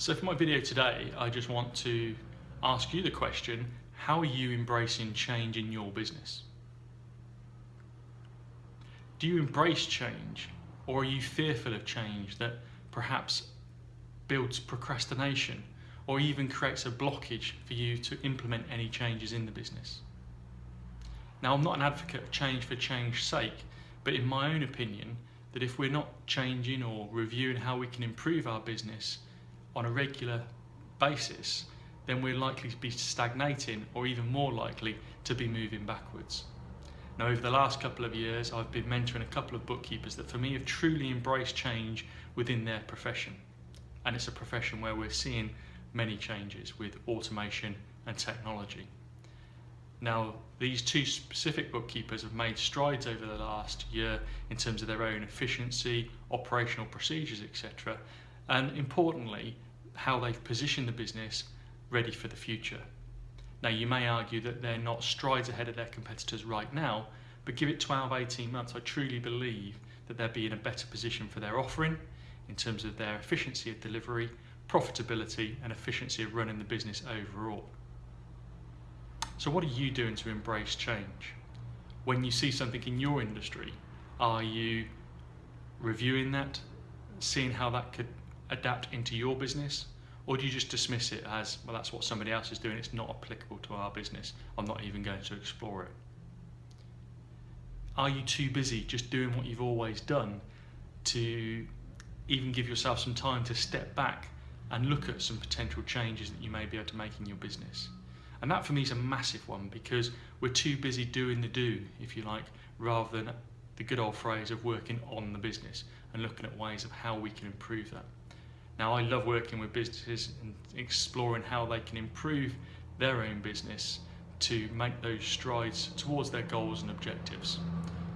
So for my video today, I just want to ask you the question, how are you embracing change in your business? Do you embrace change or are you fearful of change that perhaps builds procrastination or even creates a blockage for you to implement any changes in the business? Now I'm not an advocate of change for change's sake, but in my own opinion, that if we're not changing or reviewing how we can improve our business on a regular basis, then we're likely to be stagnating or even more likely to be moving backwards. Now over the last couple of years I've been mentoring a couple of bookkeepers that for me have truly embraced change within their profession and it's a profession where we're seeing many changes with automation and technology. Now these two specific bookkeepers have made strides over the last year in terms of their own efficiency, operational procedures etc and importantly how they've positioned the business ready for the future. Now you may argue that they're not strides ahead of their competitors right now, but give it 12, 18 months, I truly believe that they'll be in a better position for their offering in terms of their efficiency of delivery, profitability and efficiency of running the business overall. So what are you doing to embrace change? When you see something in your industry, are you reviewing that, seeing how that could adapt into your business? Or do you just dismiss it as, well, that's what somebody else is doing, it's not applicable to our business, I'm not even going to explore it? Are you too busy just doing what you've always done to even give yourself some time to step back and look at some potential changes that you may be able to make in your business? And that for me is a massive one because we're too busy doing the do, if you like, rather than the good old phrase of working on the business and looking at ways of how we can improve that. Now I love working with businesses and exploring how they can improve their own business to make those strides towards their goals and objectives.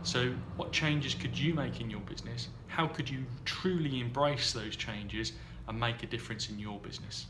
So what changes could you make in your business? How could you truly embrace those changes and make a difference in your business?